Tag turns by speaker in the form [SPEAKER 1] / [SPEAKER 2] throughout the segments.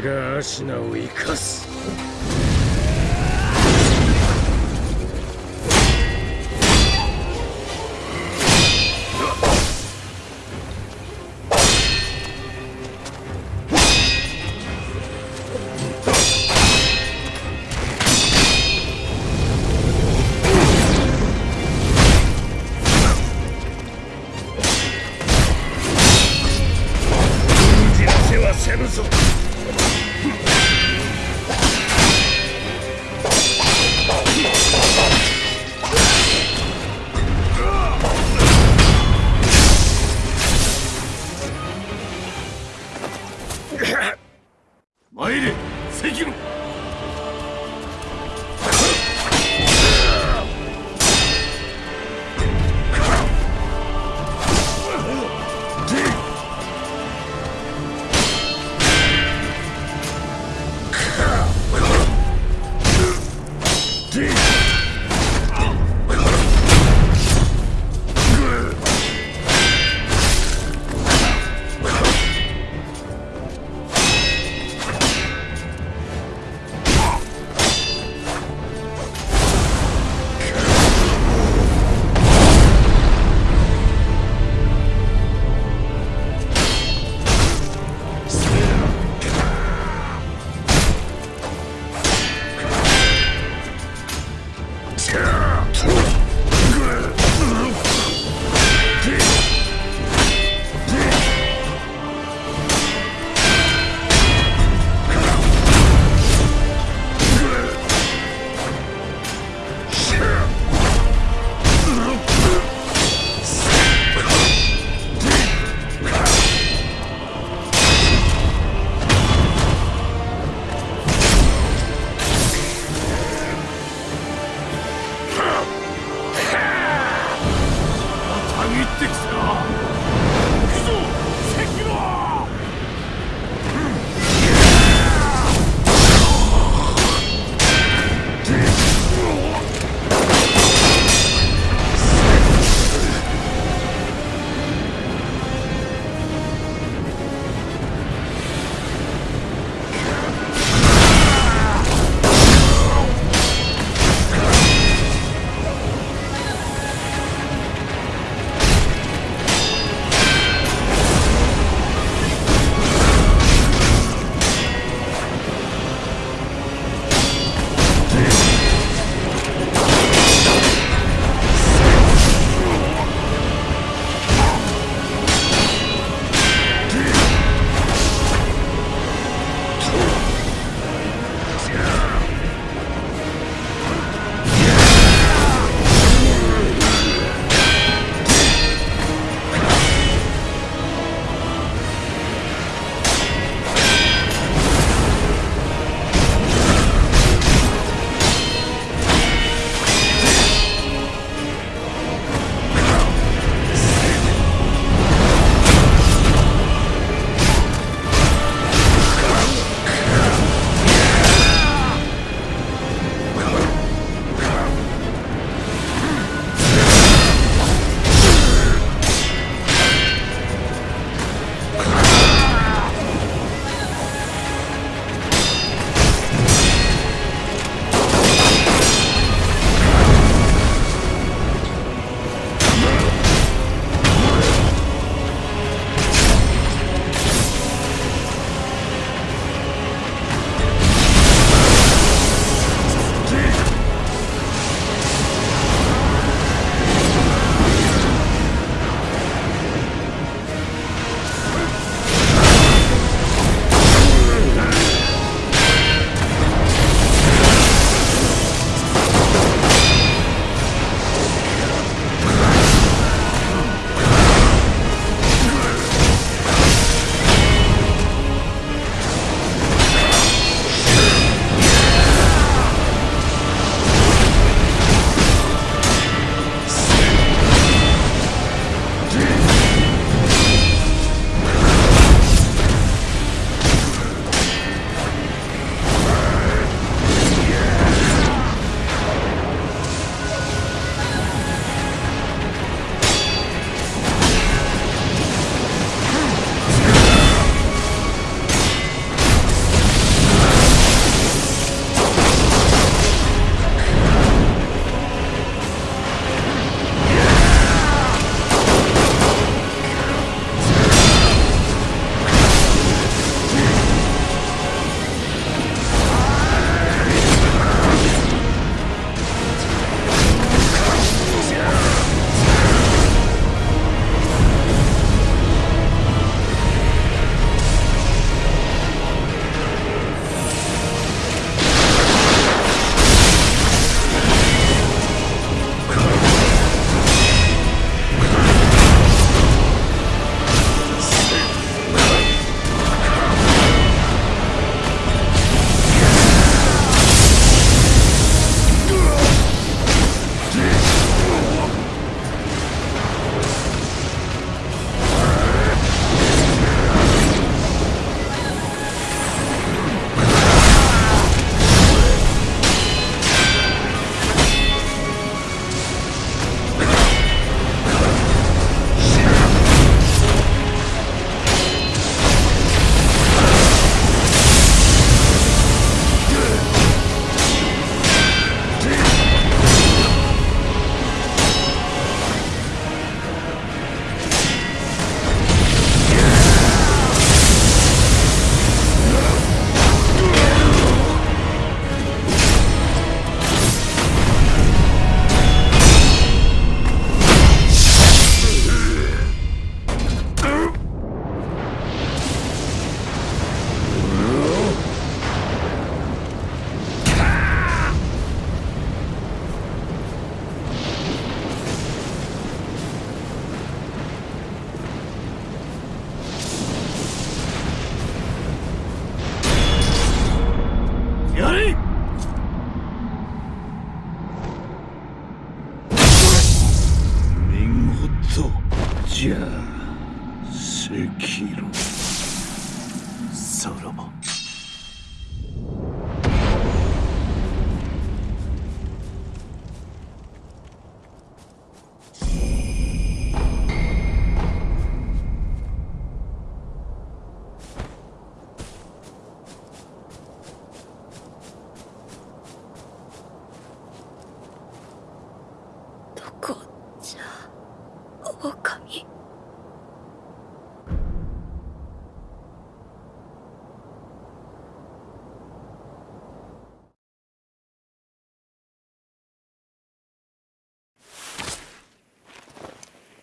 [SPEAKER 1] がアシナを生かす。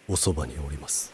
[SPEAKER 2] おそばにおります。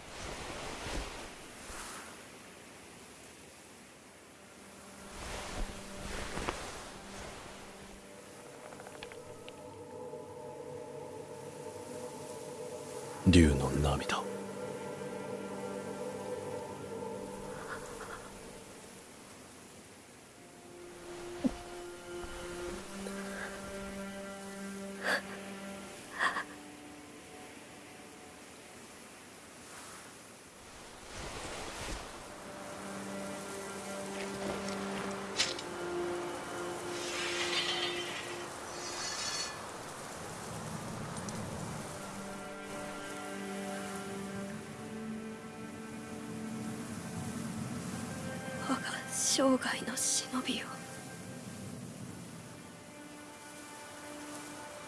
[SPEAKER 3] 生涯の忍びを。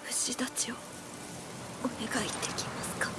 [SPEAKER 3] 虫たちをお願いできますか？